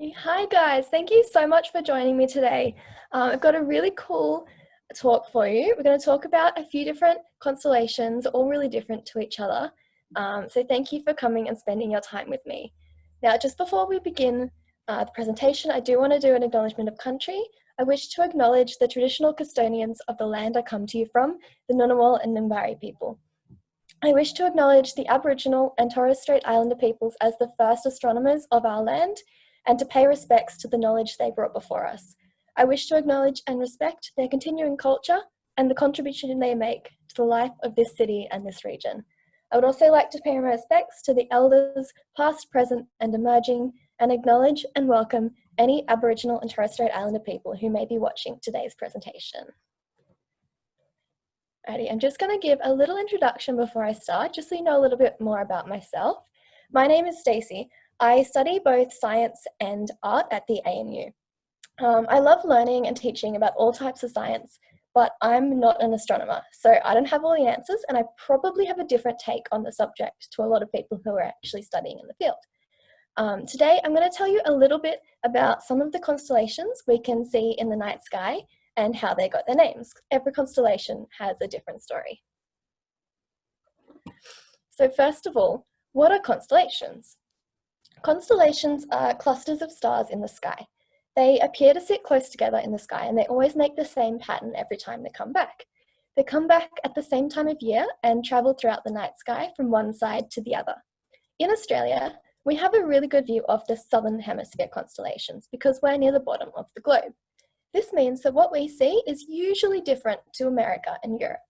Hi guys, thank you so much for joining me today. Uh, I've got a really cool talk for you. We're going to talk about a few different constellations, all really different to each other. Um, so thank you for coming and spending your time with me. Now, just before we begin uh, the presentation, I do want to do an acknowledgement of country. I wish to acknowledge the traditional custodians of the land I come to you from, the Ngunnawal and Ngambri people. I wish to acknowledge the Aboriginal and Torres Strait Islander peoples as the first astronomers of our land and to pay respects to the knowledge they brought before us. I wish to acknowledge and respect their continuing culture and the contribution they make to the life of this city and this region. I would also like to pay my respects to the elders, past, present, and emerging, and acknowledge and welcome any Aboriginal and Torres Strait Islander people who may be watching today's presentation. Alrighty, I'm just going to give a little introduction before I start, just so you know a little bit more about myself. My name is Stacey. I study both science and art at the ANU. Um, I love learning and teaching about all types of science, but I'm not an astronomer, so I don't have all the answers and I probably have a different take on the subject to a lot of people who are actually studying in the field. Um, today I'm going to tell you a little bit about some of the constellations we can see in the night sky and how they got their names. Every constellation has a different story. So first of all, what are constellations? Constellations are clusters of stars in the sky. They appear to sit close together in the sky and they always make the same pattern every time they come back. They come back at the same time of year and travel throughout the night sky from one side to the other. In Australia, we have a really good view of the southern hemisphere constellations because we're near the bottom of the globe. This means that what we see is usually different to America and Europe.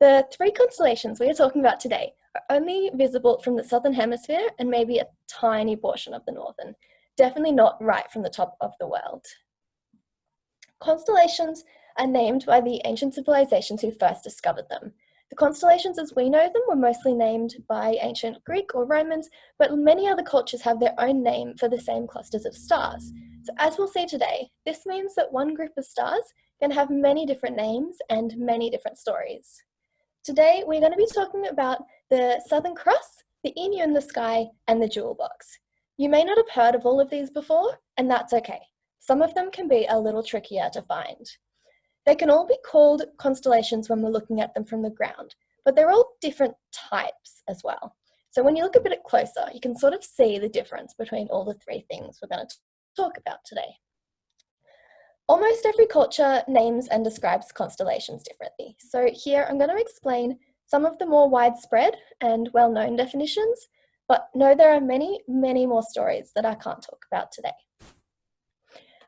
The three constellations we are talking about today are only visible from the southern hemisphere and maybe a tiny portion of the northern, definitely not right from the top of the world. Constellations are named by the ancient civilizations who first discovered them. The constellations as we know them were mostly named by ancient Greek or Romans, but many other cultures have their own name for the same clusters of stars. So as we'll see today, this means that one group of stars can have many different names and many different stories. Today, we're going to be talking about the Southern Cross, the emu in the sky, and the jewel box. You may not have heard of all of these before, and that's okay. Some of them can be a little trickier to find. They can all be called constellations when we're looking at them from the ground, but they're all different types as well. So when you look a bit closer, you can sort of see the difference between all the three things we're going to talk about today. Almost every culture names and describes constellations differently. So here I'm going to explain some of the more widespread and well-known definitions, but know there are many, many more stories that I can't talk about today.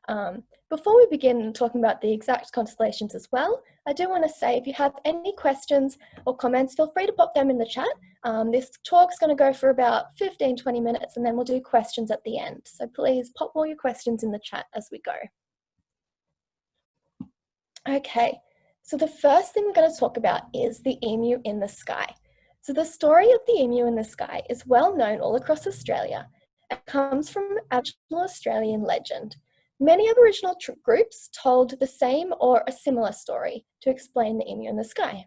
Um, before we begin talking about the exact constellations as well, I do want to say if you have any questions or comments, feel free to pop them in the chat. Um, this talk's going to go for about 15, 20 minutes and then we'll do questions at the end. So please pop all your questions in the chat as we go. Okay, so the first thing we're going to talk about is the emu in the sky. So the story of the emu in the sky is well known all across Australia. It comes from Aboriginal Australian legend. Many Aboriginal groups told the same or a similar story to explain the emu in the sky.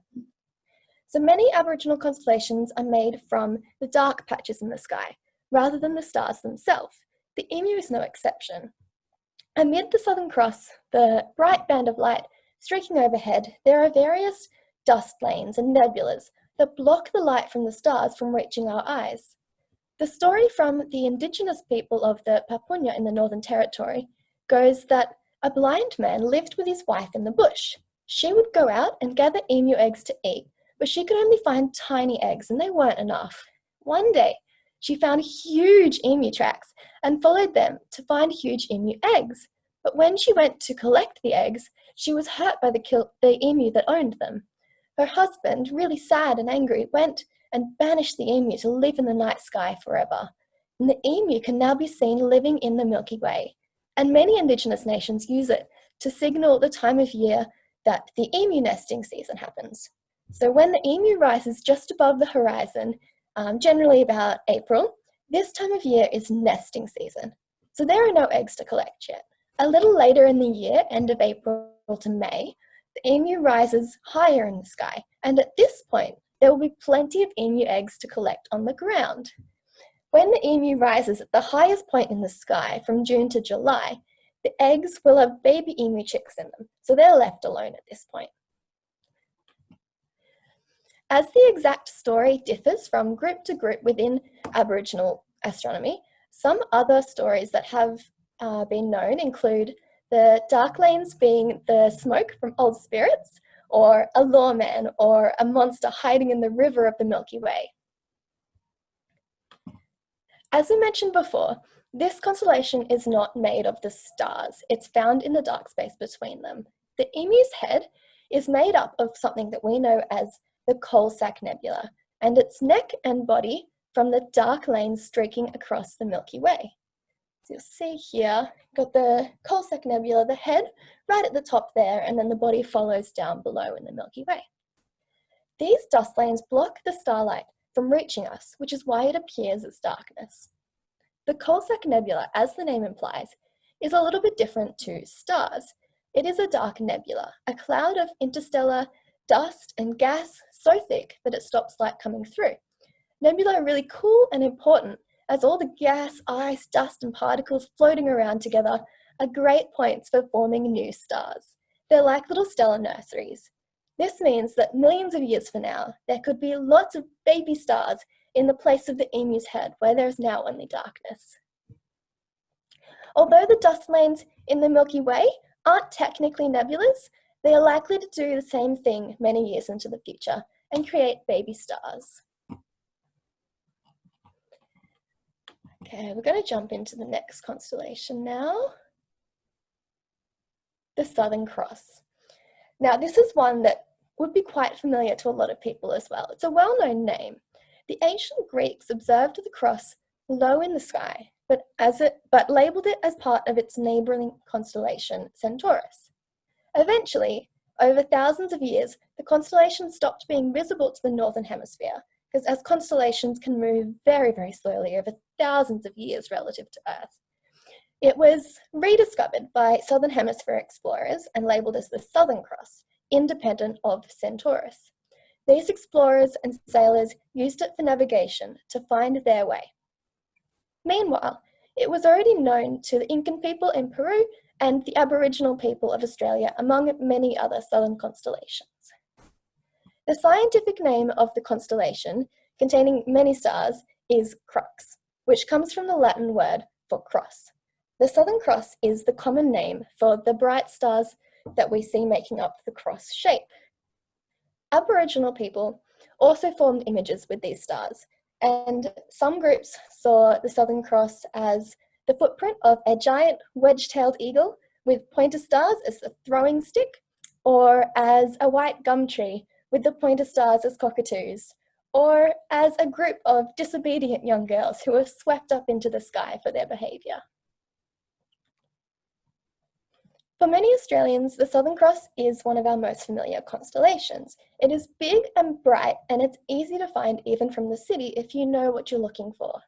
So many Aboriginal constellations are made from the dark patches in the sky, rather than the stars themselves. The emu is no exception. Amid the Southern Cross, the bright band of light Streaking overhead, there are various dust lanes and nebulas that block the light from the stars from reaching our eyes. The story from the indigenous people of the Papunya in the Northern Territory goes that a blind man lived with his wife in the bush. She would go out and gather emu eggs to eat, but she could only find tiny eggs and they weren't enough. One day, she found huge emu tracks and followed them to find huge emu eggs. But when she went to collect the eggs, she was hurt by the, the emu that owned them. Her husband, really sad and angry, went and banished the emu to live in the night sky forever. And the emu can now be seen living in the Milky Way. And many indigenous nations use it to signal the time of year that the emu nesting season happens. So when the emu rises just above the horizon, um, generally about April, this time of year is nesting season. So there are no eggs to collect yet. A little later in the year, end of April to May, the emu rises higher in the sky, and at this point, there will be plenty of emu eggs to collect on the ground. When the emu rises at the highest point in the sky from June to July, the eggs will have baby emu chicks in them, so they're left alone at this point. As the exact story differs from group to group within Aboriginal astronomy, some other stories that have uh, been known include the dark lanes being the smoke from old spirits, or a lawman, or a monster hiding in the river of the Milky Way. As we mentioned before, this constellation is not made of the stars. It's found in the dark space between them. The emu's head is made up of something that we know as the Coalsack Nebula, and its neck and body from the dark lanes streaking across the Milky Way. You'll see here, got the Coalsack Nebula, the head right at the top there, and then the body follows down below in the Milky Way. These dust lanes block the starlight from reaching us, which is why it appears as darkness. The Coalsack Nebula, as the name implies, is a little bit different to stars. It is a dark nebula, a cloud of interstellar dust and gas so thick that it stops light coming through. Nebula are really cool and important as all the gas, ice, dust and particles floating around together are great points for forming new stars. They're like little stellar nurseries. This means that millions of years from now, there could be lots of baby stars in the place of the emu's head, where there is now only darkness. Although the dust lanes in the Milky Way aren't technically nebulas, they are likely to do the same thing many years into the future and create baby stars. Okay, we're going to jump into the next constellation now. The Southern Cross. Now, this is one that would be quite familiar to a lot of people as well. It's a well-known name. The ancient Greeks observed the cross low in the sky, but, as it, but labelled it as part of its neighbouring constellation, Centaurus. Eventually, over thousands of years, the constellation stopped being visible to the northern hemisphere, because as constellations can move very, very slowly over thousands of years relative to Earth, it was rediscovered by Southern Hemisphere explorers and labelled as the Southern Cross, independent of Centaurus. These explorers and sailors used it for navigation to find their way. Meanwhile, it was already known to the Incan people in Peru and the Aboriginal people of Australia, among many other southern constellations. The scientific name of the constellation, containing many stars, is Crux, which comes from the Latin word for cross. The Southern Cross is the common name for the bright stars that we see making up the cross shape. Aboriginal people also formed images with these stars, and some groups saw the Southern Cross as the footprint of a giant wedge-tailed eagle with pointer stars as a throwing stick, or as a white gum tree with the pointer stars as cockatoos, or as a group of disobedient young girls who were swept up into the sky for their behaviour. For many Australians, the Southern Cross is one of our most familiar constellations. It is big and bright, and it's easy to find even from the city if you know what you're looking for.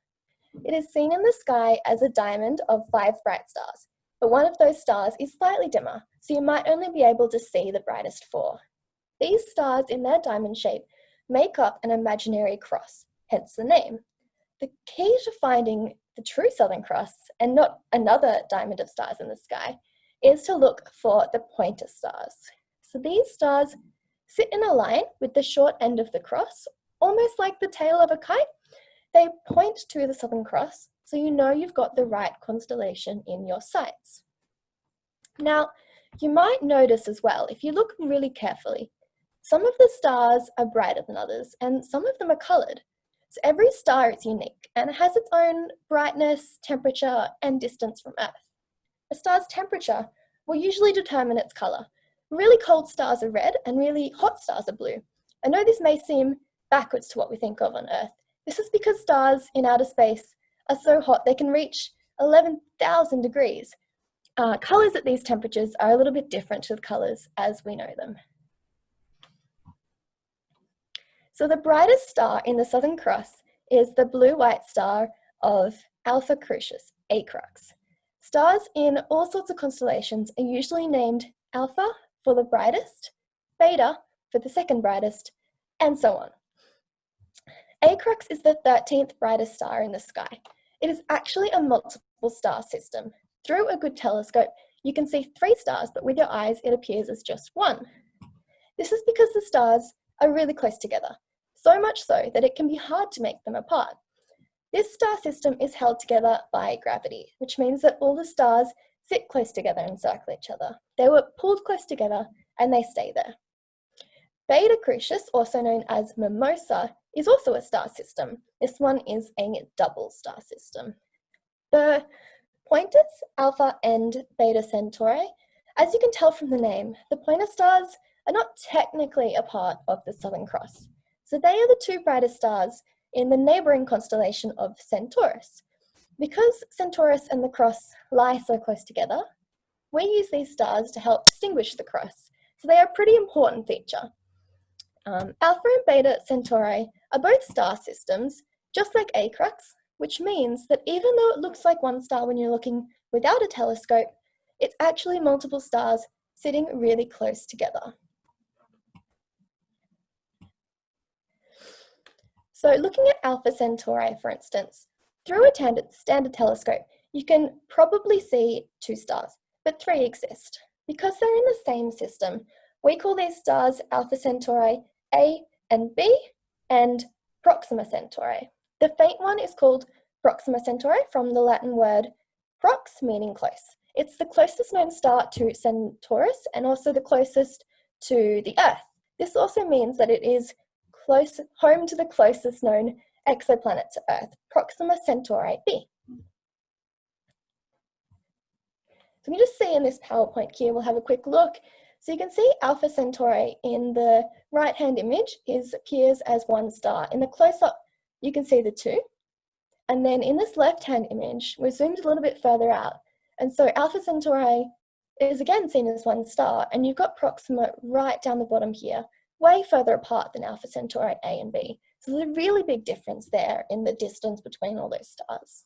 It is seen in the sky as a diamond of five bright stars, but one of those stars is slightly dimmer, so you might only be able to see the brightest four. These stars in their diamond shape make up an imaginary cross, hence the name. The key to finding the true Southern Cross, and not another diamond of stars in the sky, is to look for the pointer stars. So these stars sit in a line with the short end of the cross, almost like the tail of a kite. They point to the Southern Cross, so you know you've got the right constellation in your sights. Now, you might notice as well, if you look really carefully, some of the stars are brighter than others, and some of them are coloured. So every star is unique and it has its own brightness, temperature, and distance from Earth. A star's temperature will usually determine its colour. Really cold stars are red and really hot stars are blue. I know this may seem backwards to what we think of on Earth. This is because stars in outer space are so hot they can reach 11,000 degrees. Uh, colours at these temperatures are a little bit different to the colours as we know them. So the brightest star in the Southern Cross is the blue-white star of Alpha Crucis, Acrux. Stars in all sorts of constellations are usually named Alpha for the brightest, Beta for the second brightest, and so on. Acrux is the 13th brightest star in the sky. It is actually a multiple star system. Through a good telescope, you can see three stars, but with your eyes, it appears as just one. This is because the stars are really close together, so much so that it can be hard to make them apart. This star system is held together by gravity, which means that all the stars sit close together and circle each other. They were pulled close together and they stay there. Beta Crucis, also known as Mimosa, is also a star system. This one is a double star system. The pointers, Alpha and Beta Centauri, as you can tell from the name, the pointer stars are not technically a part of the Southern Cross. So they are the two brightest stars in the neighboring constellation of Centaurus. Because Centaurus and the Cross lie so close together, we use these stars to help distinguish the Cross. So they are a pretty important feature. Um, Alpha and Beta Centauri are both star systems, just like Acrux, which means that even though it looks like one star when you're looking without a telescope, it's actually multiple stars sitting really close together. So looking at Alpha Centauri, for instance, through a standard telescope, you can probably see two stars, but three exist. Because they're in the same system, we call these stars Alpha Centauri A and B and Proxima Centauri. The faint one is called Proxima Centauri from the Latin word prox, meaning close. It's the closest known star to Centaurus and also the closest to the Earth. This also means that it is close, home to the closest known exoplanet to Earth, Proxima Centauri b. So you just see in this PowerPoint here, we'll have a quick look. So you can see Alpha Centauri in the right-hand image is appears as one star. In the close-up, you can see the two. And then in this left-hand image, we're zoomed a little bit further out. And so Alpha Centauri is again seen as one star, and you've got Proxima right down the bottom here, way further apart than Alpha Centauri A and B. So there's a really big difference there in the distance between all those stars.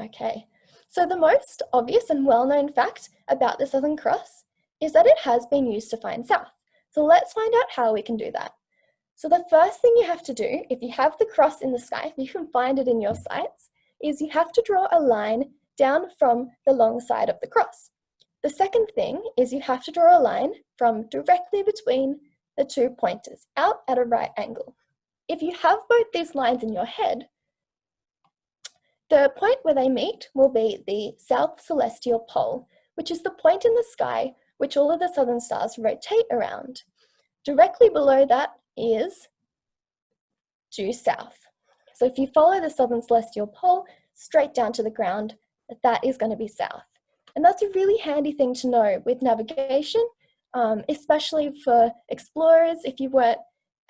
Okay, so the most obvious and well-known fact about the Southern Cross is that it has been used to find south. So let's find out how we can do that. So the first thing you have to do, if you have the cross in the sky, if you can find it in your sights, is you have to draw a line down from the long side of the cross. The second thing is you have to draw a line from directly between the two pointers, out at a right angle. If you have both these lines in your head, the point where they meet will be the South Celestial Pole, which is the point in the sky which all of the southern stars rotate around. Directly below that is due south. So if you follow the southern celestial pole straight down to the ground, that is going to be south. And that's a really handy thing to know with navigation, um, especially for explorers. If you were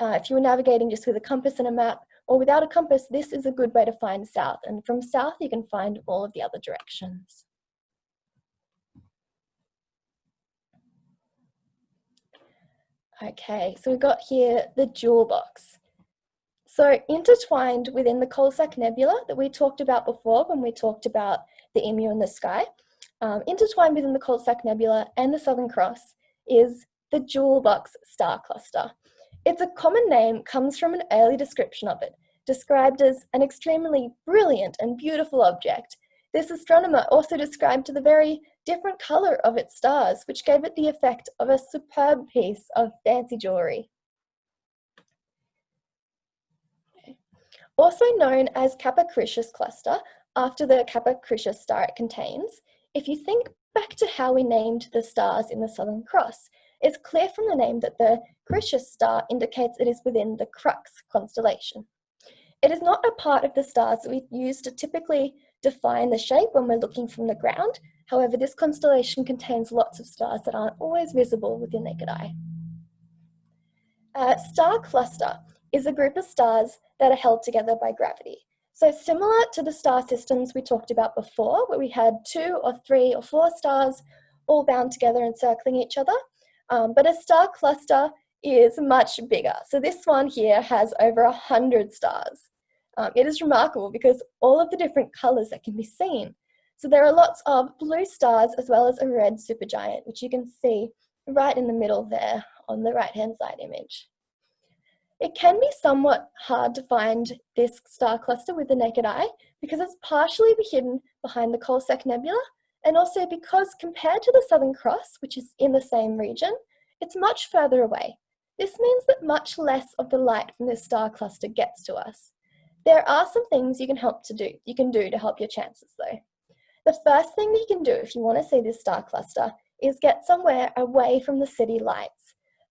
uh, if you were navigating just with a compass and a map, or without a compass, this is a good way to find south. And from south, you can find all of the other directions. Okay, so we've got here the jewel box. So intertwined within the Coalsack Nebula that we talked about before when we talked about the emu in the sky, um, intertwined within the Coalsack Nebula and the Southern Cross is the Jewel Box star cluster. Its a common name comes from an early description of it, described as an extremely brilliant and beautiful object. This astronomer also described the very different colour of its stars, which gave it the effect of a superb piece of fancy jewellery. Also known as Kappa Crucis cluster, after the Kappa Crucis star it contains, if you think back to how we named the stars in the Southern Cross, it's clear from the name that the Crucis star indicates it is within the Crux constellation. It is not a part of the stars that we use to typically define the shape when we're looking from the ground. However, this constellation contains lots of stars that aren't always visible with your naked eye. A star cluster is a group of stars that are held together by gravity. So similar to the star systems we talked about before, where we had two or three or four stars all bound together and circling each other, um, but a star cluster is much bigger. So this one here has over a hundred stars. Um, it is remarkable because all of the different colors that can be seen. So there are lots of blue stars as well as a red supergiant, which you can see right in the middle there on the right-hand side image. It can be somewhat hard to find this star cluster with the naked eye because it's partially hidden behind the Coalsack Nebula and also because compared to the Southern Cross, which is in the same region, it's much further away. This means that much less of the light from this star cluster gets to us. There are some things you can help to do, you can do to help your chances though. The first thing that you can do if you want to see this star cluster is get somewhere away from the city lights.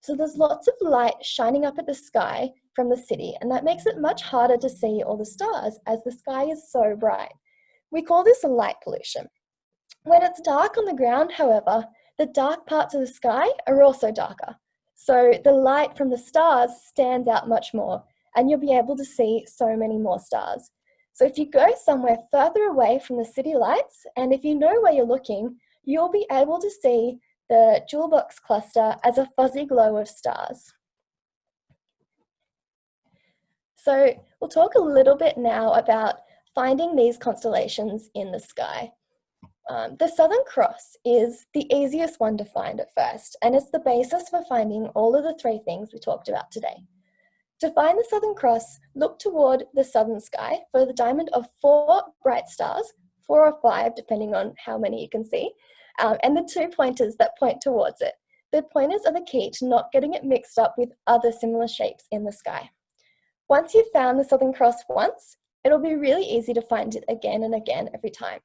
So there's lots of light shining up at the sky from the city and that makes it much harder to see all the stars as the sky is so bright. We call this light pollution. When it's dark on the ground, however, the dark parts of the sky are also darker. So the light from the stars stands out much more and you'll be able to see so many more stars. So if you go somewhere further away from the city lights, and if you know where you're looking, you'll be able to see the jewel box cluster as a fuzzy glow of stars. So we'll talk a little bit now about finding these constellations in the sky. Um, the Southern Cross is the easiest one to find at first, and it's the basis for finding all of the three things we talked about today. To find the Southern Cross, look toward the southern sky for the diamond of four bright stars, four or five, depending on how many you can see, um, and the two pointers that point towards it. The pointers are the key to not getting it mixed up with other similar shapes in the sky. Once you've found the Southern Cross once, it'll be really easy to find it again and again every time.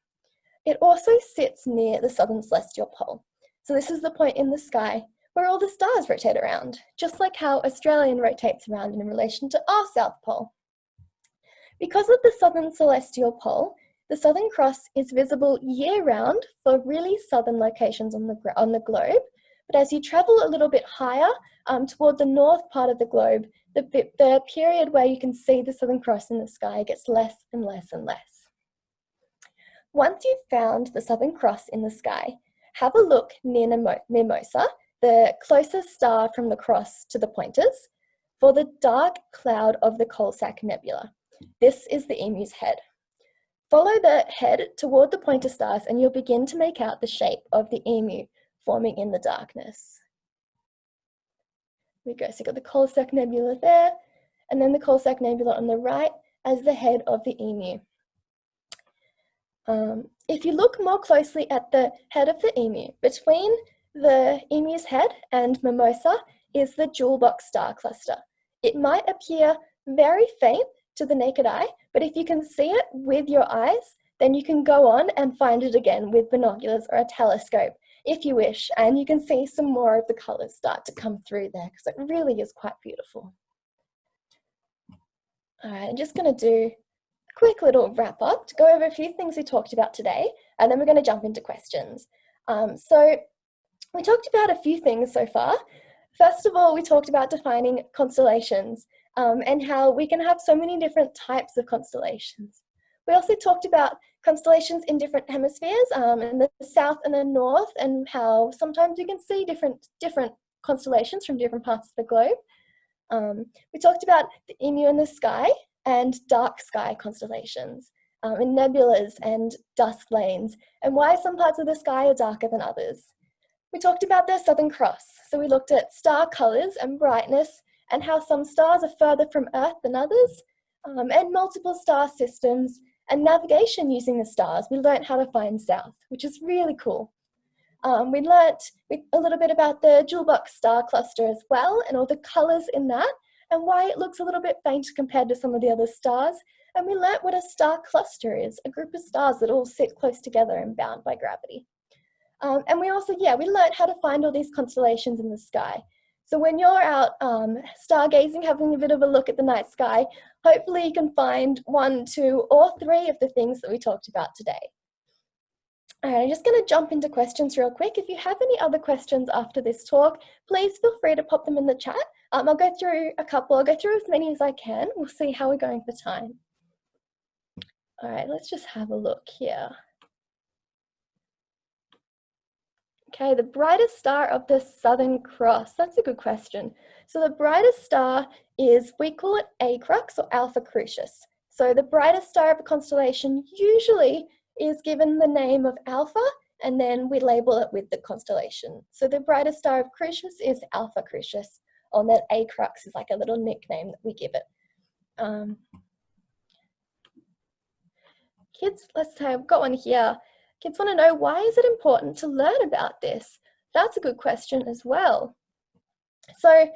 It also sits near the southern celestial pole. So this is the point in the sky where all the stars rotate around, just like how Australian rotates around in relation to our South Pole. Because of the southern celestial pole, the Southern Cross is visible year-round for really southern locations on the, on the globe, but as you travel a little bit higher um, toward the north part of the globe, the, the period where you can see the Southern Cross in the sky gets less and less and less. Once you've found the Southern Cross in the sky, have a look near Mimosa the closest star from the cross to the pointers for the dark cloud of the Coalsack Nebula. This is the emu's head. Follow the head toward the pointer stars and you'll begin to make out the shape of the emu forming in the darkness. we go, so you've got the Coalsack Nebula there, and then the Coalsack Nebula on the right as the head of the emu. Um, if you look more closely at the head of the emu, between the emu's head and mimosa is the jewel box star cluster. It might appear very faint to the naked eye, but if you can see it with your eyes, then you can go on and find it again with binoculars or a telescope if you wish, and you can see some more of the colors start to come through there because it really is quite beautiful. All right, I'm just gonna do a quick little wrap up to go over a few things we talked about today, and then we're gonna jump into questions. Um, so we talked about a few things so far. First of all, we talked about defining constellations um, and how we can have so many different types of constellations. We also talked about constellations in different hemispheres, um, in the south and the north, and how sometimes you can see different, different constellations from different parts of the globe. Um, we talked about the emu in the sky and dark sky constellations, um, and nebulas and dust lanes, and why some parts of the sky are darker than others. We talked about the Southern Cross, so we looked at star colours and brightness and how some stars are further from Earth than others, um, and multiple star systems and navigation using the stars. We learned how to find south, which is really cool. Um, we learnt a little bit about the jewel box star cluster as well and all the colours in that and why it looks a little bit faint compared to some of the other stars. And we learnt what a star cluster is, a group of stars that all sit close together and bound by gravity. Um, and we also, yeah, we learned how to find all these constellations in the sky. So when you're out um, stargazing, having a bit of a look at the night sky, hopefully you can find one, two, or three of the things that we talked about today. All right, I'm just going to jump into questions real quick. If you have any other questions after this talk, please feel free to pop them in the chat. Um, I'll go through a couple. I'll go through as many as I can. We'll see how we're going for time. All right, let's just have a look here. Okay, the brightest star of the Southern Cross. That's a good question. So the brightest star is, we call it Acrux or Alpha Crucis. So the brightest star of a constellation usually is given the name of Alpha and then we label it with the constellation. So the brightest star of Crucius is Alpha Crucius, and then Acrux is like a little nickname that we give it. Um, kids, let's say I've got one here. Kids want to know why is it important to learn about this? That's a good question as well. So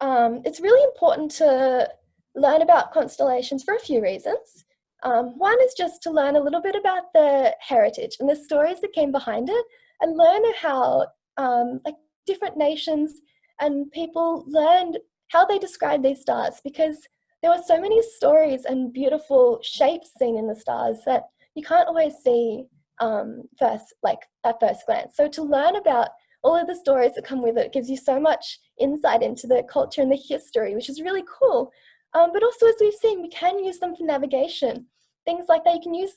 um, it's really important to learn about constellations for a few reasons. Um, one is just to learn a little bit about the heritage and the stories that came behind it and learn how um, like different nations and people learned how they describe these stars because there were so many stories and beautiful shapes seen in the stars that you can't always see um, first, like at first glance. So to learn about all of the stories that come with it gives you so much insight into the culture and the history, which is really cool. Um, but also, as we've seen, we can use them for navigation. Things like that, you can use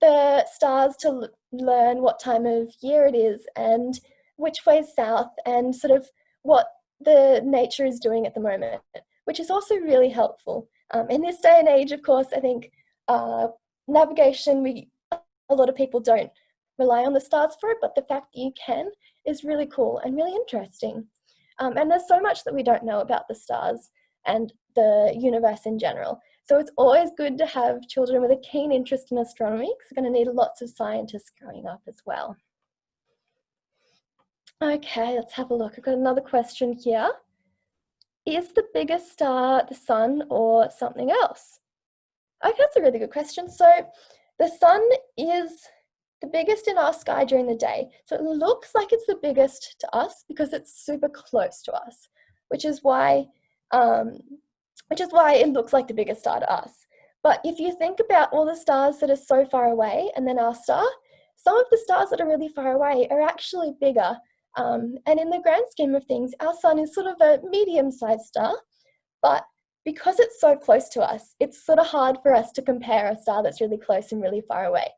the stars to learn what time of year it is and which way is south and sort of what the nature is doing at the moment, which is also really helpful. Um, in this day and age, of course, I think uh, navigation, we a lot of people don't rely on the stars for it, but the fact that you can is really cool and really interesting. Um, and there's so much that we don't know about the stars and the universe in general. So it's always good to have children with a keen interest in astronomy because we're going to need lots of scientists growing up as well. Okay, let's have a look. I've got another question here. Is the biggest star the sun or something else? Okay, that's a really good question. So the sun is the biggest in our sky during the day. So it looks like it's the biggest to us because it's super close to us, which is why um, which is why it looks like the biggest star to us. But if you think about all the stars that are so far away and then our star, some of the stars that are really far away are actually bigger. Um, and in the grand scheme of things, our sun is sort of a medium-sized star, but because it's so close to us, it's sort of hard for us to compare a star that's really close and really far away.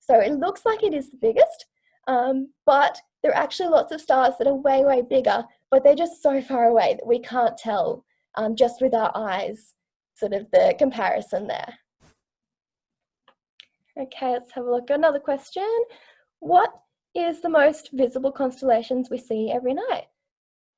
So it looks like it is the biggest, um, but there are actually lots of stars that are way, way bigger, but they're just so far away that we can't tell um, just with our eyes, sort of the comparison there. Okay, let's have a look. at Another question. What is the most visible constellations we see every night?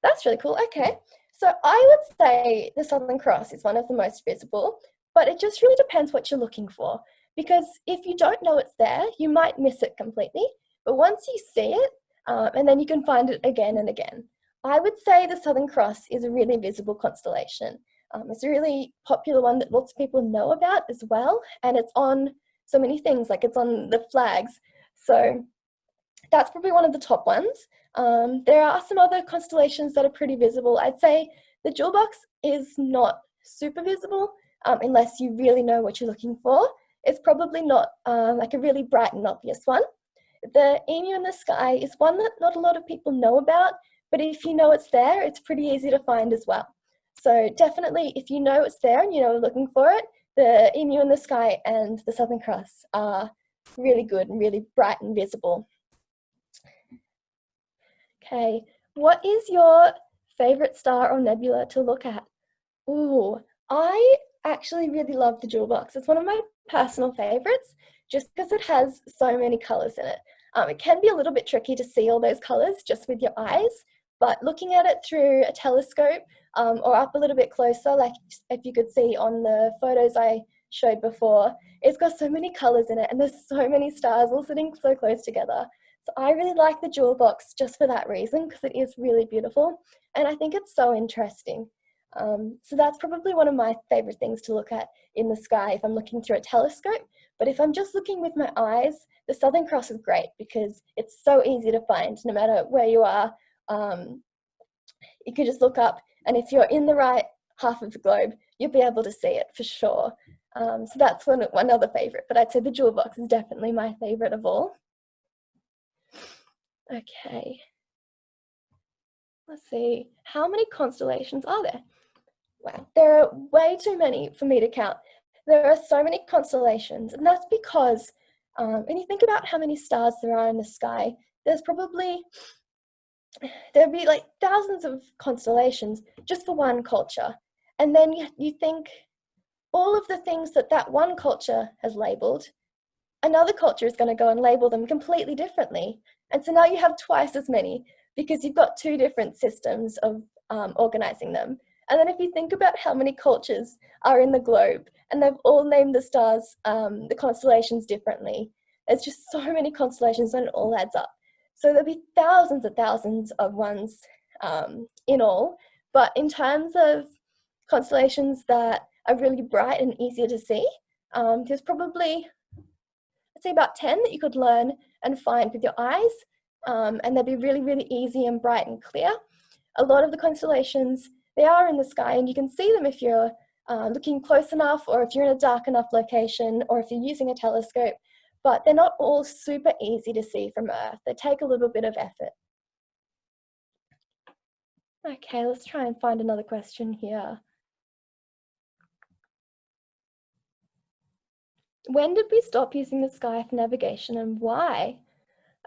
That's really cool. Okay, so I would say the Southern Cross is one of the most visible, but it just really depends what you're looking for. Because if you don't know it's there, you might miss it completely. But once you see it, um, and then you can find it again and again. I would say the Southern Cross is a really visible constellation. Um, it's a really popular one that lots of people know about as well, and it's on so many things, like it's on the flags. So that's probably one of the top ones. Um, there are some other constellations that are pretty visible. I'd say the jewel box is not super visible um, unless you really know what you're looking for. It's probably not uh, like a really bright and obvious one. The emu in the sky is one that not a lot of people know about but if you know it's there, it's pretty easy to find as well. So definitely, if you know it's there and you know looking for it, the emu in the sky and the Southern Cross are really good and really bright and visible. Okay, what is your favorite star or nebula to look at? Ooh, I actually really love the jewel box. It's one of my personal favorites just because it has so many colors in it. Um, it can be a little bit tricky to see all those colors just with your eyes, but looking at it through a telescope um, or up a little bit closer, like if you could see on the photos I showed before, it's got so many colors in it and there's so many stars all sitting so close together. So I really like the jewel box just for that reason because it is really beautiful and I think it's so interesting. Um, so that's probably one of my favorite things to look at in the sky if I'm looking through a telescope. But if I'm just looking with my eyes, the Southern Cross is great because it's so easy to find no matter where you are um, you could just look up and if you're in the right half of the globe, you'll be able to see it for sure. Um, so that's one, one other favorite, but I'd say the jewel box is definitely my favorite of all. Okay. Let's see, how many constellations are there? Wow, there are way too many for me to count. There are so many constellations, and that's because um, when you think about how many stars there are in the sky, there's probably there'd be like thousands of constellations just for one culture. And then you, you think all of the things that that one culture has labeled another culture is going to go and label them completely differently. And so now you have twice as many because you've got two different systems of um, organizing them. And then if you think about how many cultures are in the globe and they've all named the stars, um, the constellations differently, there's just so many constellations and it all adds up. So there'll be thousands and thousands of ones um, in all. But in terms of constellations that are really bright and easier to see, um, there's probably, Say about 10 that you could learn and find with your eyes. Um, and they'd be really, really easy and bright and clear. A lot of the constellations, they are in the sky and you can see them if you're uh, looking close enough or if you're in a dark enough location or if you're using a telescope, but they're not all super easy to see from Earth. They take a little bit of effort. Okay, let's try and find another question here. When did we stop using the sky for navigation and why?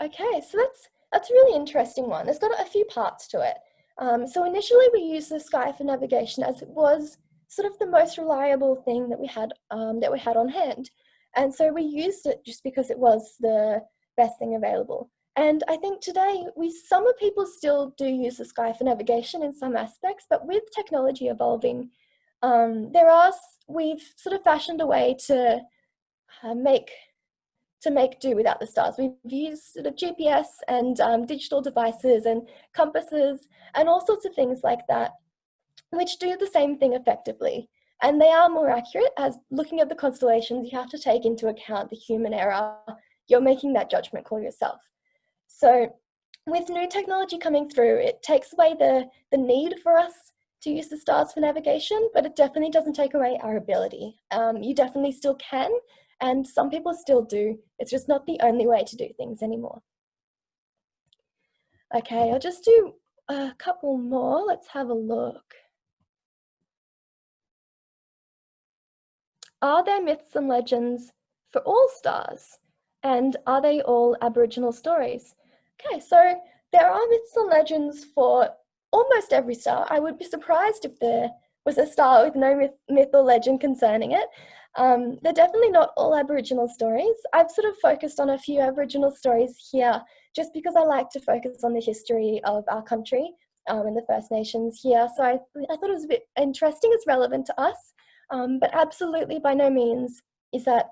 Okay, so that's, that's a really interesting one. It's got a few parts to it. Um, so initially we used the sky for navigation as it was sort of the most reliable thing that we had um, that we had on hand. And so we used it just because it was the best thing available. And I think today we some of people still do use the sky for navigation in some aspects, but with technology evolving, um, there are we've sort of fashioned a way to make to make do without the stars. We've used sort of GPS and um, digital devices and compasses and all sorts of things like that, which do the same thing effectively. And they are more accurate as looking at the constellations, you have to take into account the human error. You're making that judgment call yourself. So with new technology coming through, it takes away the, the need for us to use the stars for navigation, but it definitely doesn't take away our ability. Um, you definitely still can, and some people still do. It's just not the only way to do things anymore. Okay, I'll just do a couple more. Let's have a look. Are there myths and legends for all stars? And are they all Aboriginal stories? Okay, so there are myths and legends for almost every star. I would be surprised if there was a star with no myth, myth or legend concerning it. Um, they're definitely not all Aboriginal stories. I've sort of focused on a few Aboriginal stories here just because I like to focus on the history of our country um, and the First Nations here. So I, I thought it was a bit interesting, it's relevant to us, um, but absolutely by no means is that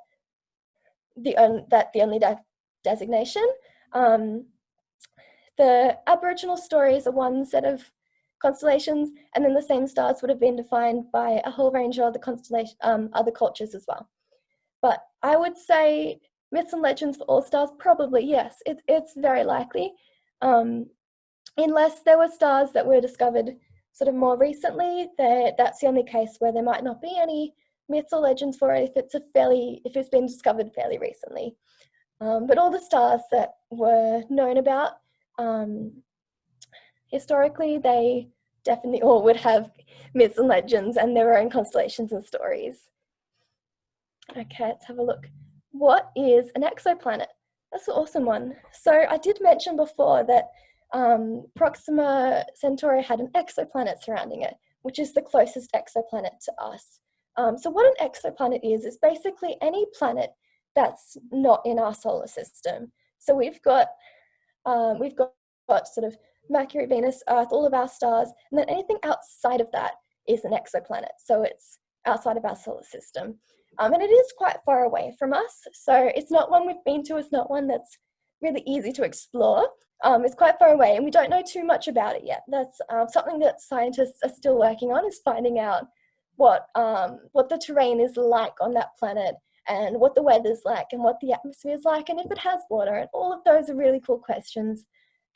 the, on, that the only de designation. Um, the Aboriginal stories are ones that of constellations, and then the same stars would have been defined by a whole range of other constellation, um, other cultures as well. But I would say myths and legends for all stars, probably yes, it, it's very likely. Um, unless there were stars that were discovered sort of more recently, that's the only case where there might not be any myths or legends for it if it's a fairly, if it's been discovered fairly recently. Um, but all the stars that were known about um, historically, they definitely all would have myths and legends and their own constellations and stories. Okay, let's have a look. What is an exoplanet? That's an awesome one. So I did mention before that um, Proxima Centauri had an exoplanet surrounding it, which is the closest exoplanet to us. Um, so what an exoplanet is, is basically any planet that's not in our solar system. So we've got, um, we've got, got sort of Mercury, Venus, Earth, all of our stars, and then anything outside of that is an exoplanet. So it's outside of our solar system. Um, and it is quite far away from us. So it's not one we've been to, it's not one that's really easy to explore. Um, it's quite far away and we don't know too much about it yet. That's um, something that scientists are still working on is finding out what, um, what the terrain is like on that planet and what the weather's like and what the atmosphere is like and if it has water and all of those are really cool questions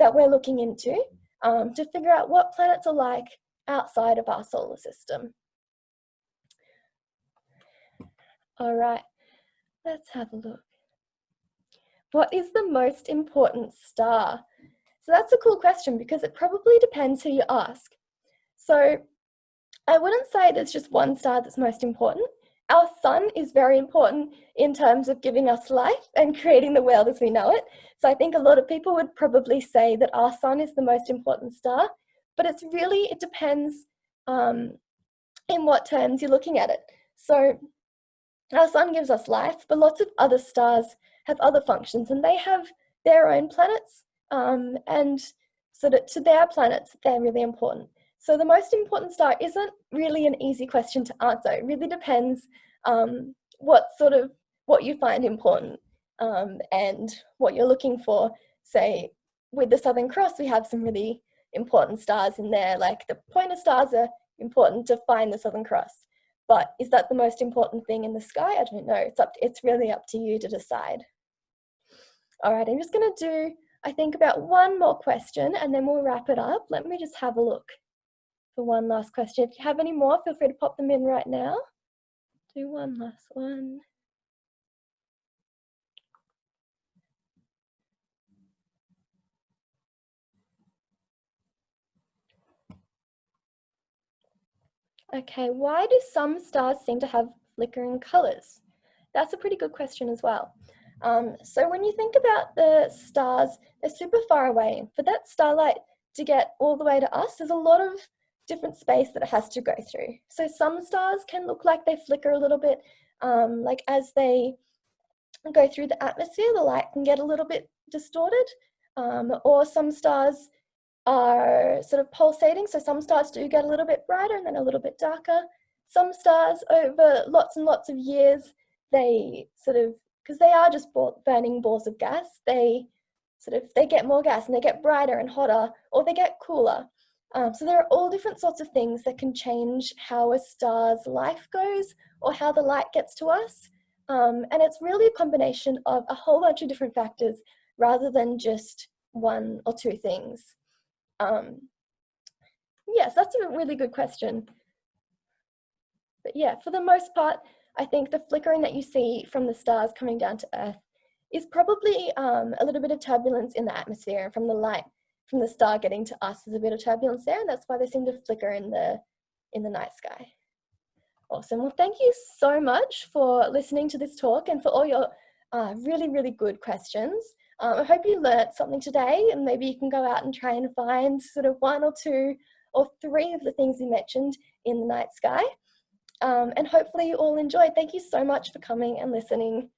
that we're looking into um, to figure out what planets are like outside of our solar system. All right, let's have a look. What is the most important star? So that's a cool question because it probably depends who you ask. So I wouldn't say there's just one star that's most important. Our sun is very important in terms of giving us life and creating the world as we know it. So I think a lot of people would probably say that our sun is the most important star, but it's really, it depends um, in what terms you're looking at it. So our sun gives us life, but lots of other stars have other functions and they have their own planets um, and so that to their planets, they're really important. So the most important star isn't really an easy question to answer. It really depends um, what sort of, what you find important um, and what you're looking for. Say with the Southern Cross, we have some really important stars in there, like the pointer stars are important to find the Southern Cross. But is that the most important thing in the sky? I don't know. It's up. It's really up to you to decide. All right, I'm just going to do, I think, about one more question and then we'll wrap it up. Let me just have a look for one last question. If you have any more, feel free to pop them in right now. Do one last one. Okay, why do some stars seem to have flickering colors? That's a pretty good question as well. Um, so when you think about the stars, they're super far away. For that starlight to get all the way to us, there's a lot of different space that it has to go through. So some stars can look like they flicker a little bit, um, like as they go through the atmosphere, the light can get a little bit distorted. Um, or some stars are sort of pulsating. So some stars do get a little bit brighter and then a little bit darker. Some stars over lots and lots of years, they sort of, because they are just burning balls of gas, they sort of, they get more gas and they get brighter and hotter or they get cooler. Um, so there are all different sorts of things that can change how a star's life goes or how the light gets to us. Um, and it's really a combination of a whole bunch of different factors rather than just one or two things. Um, yes, that's a really good question. But yeah, for the most part, I think the flickering that you see from the stars coming down to Earth is probably um, a little bit of turbulence in the atmosphere from the light from the star getting to us there's a bit of turbulence there and that's why they seem to flicker in the in the night sky. Awesome. Well, thank you so much for listening to this talk and for all your uh, really, really good questions. Um, I hope you learnt something today and maybe you can go out and try and find sort of one or two or three of the things you mentioned in the night sky. Um, and hopefully you all enjoyed. Thank you so much for coming and listening.